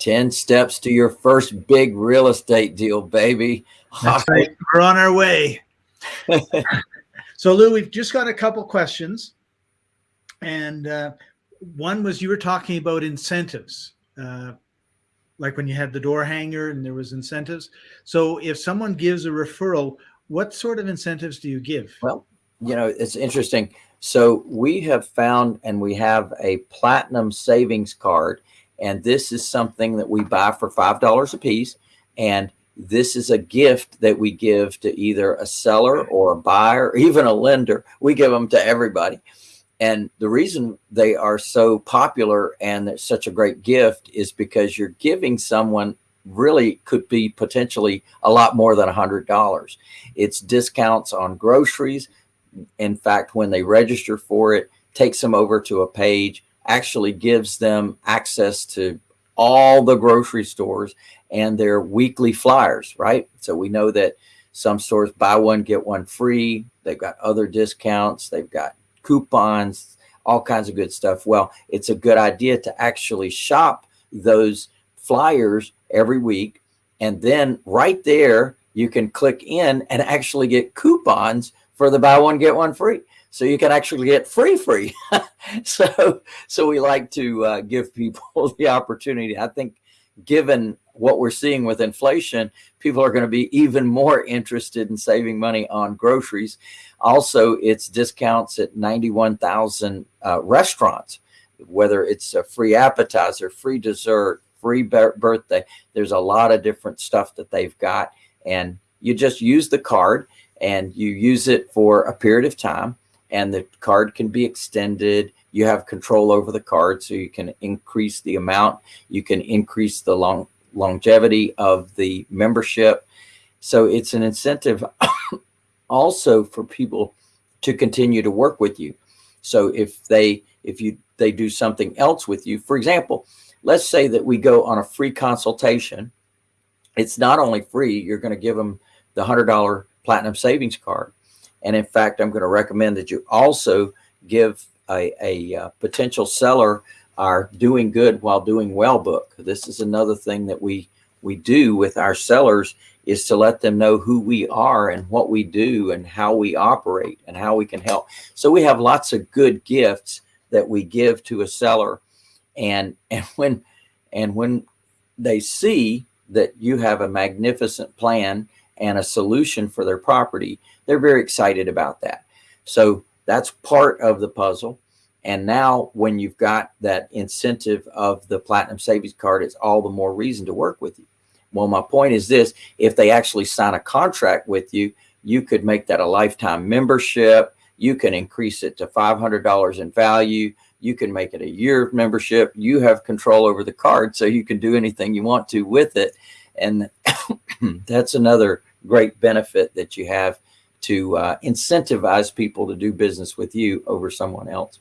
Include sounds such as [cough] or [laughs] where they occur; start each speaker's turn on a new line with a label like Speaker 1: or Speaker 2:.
Speaker 1: 10 steps to your first big real estate deal, baby.
Speaker 2: That's right. [laughs] We're on our way. so Lou, we've just got a couple questions. And uh, one was you were talking about incentives, uh, like when you had the door hanger and there was incentives. So if someone gives a referral, what sort of incentives do you give?
Speaker 1: Well, you know, it's interesting. So we have found and we have a platinum savings card. And this is something that we buy for $5 a piece. And this is a gift that we give to either a seller or a buyer, [laughs] even a lender. We give them to everybody. And the reason they are so popular and such a great gift is because you're giving someone really could be potentially a lot more than a hundred dollars. It's discounts on groceries. In fact, when they register for it, takes them over to a page, actually gives them access to all the grocery stores and their weekly flyers, right? So we know that some stores buy one, get one free. They've got other discounts. They've got coupons, all kinds of good stuff. Well, it's a good idea to actually shop those flyers every week. And then right there, you can click in and actually get coupons for the buy one, get one free. So you can actually get free, free. [laughs] so, so we like to uh, give people [laughs] the opportunity. I think given what we're seeing with inflation, people are going to be even more interested in saving money on groceries. Also, it's discounts at 91,000 uh, restaurants, whether it's a free appetizer, free dessert, free birthday. There's a lot of different stuff that they've got. And you just use the card and you use it for a period of time and the card can be extended. You have control over the card so you can increase the amount. You can increase the long longevity of the membership. So it's an incentive [coughs] also for people to continue to work with you. So if they if you they do something else with you for example let's say that we go on a free consultation. It's not only free you're going to give them the hundred dollar platinum savings card and in fact i'm going to recommend that you also give a, a, a uh, potential seller our doing good while doing well book. This is another thing that we we do with our sellers is to let them know who we are and what we do and how we operate and how we can help. So we have lots of good gifts that we give to a seller. And, and when, and when they see that you have a magnificent plan and a solution for their property, they're very excited about that. So that's part of the puzzle. And now when you've got that incentive of the platinum savings card, it's all the more reason to work with you. Well, my point is this, if they actually sign a contract with you, you could make that a lifetime membership. You can increase it to $500 in value. You can make it a year membership. You have control over the card, so you can do anything you want to with it. And [coughs] that's another great benefit that you have to uh, incentivize people to do business with you over someone else.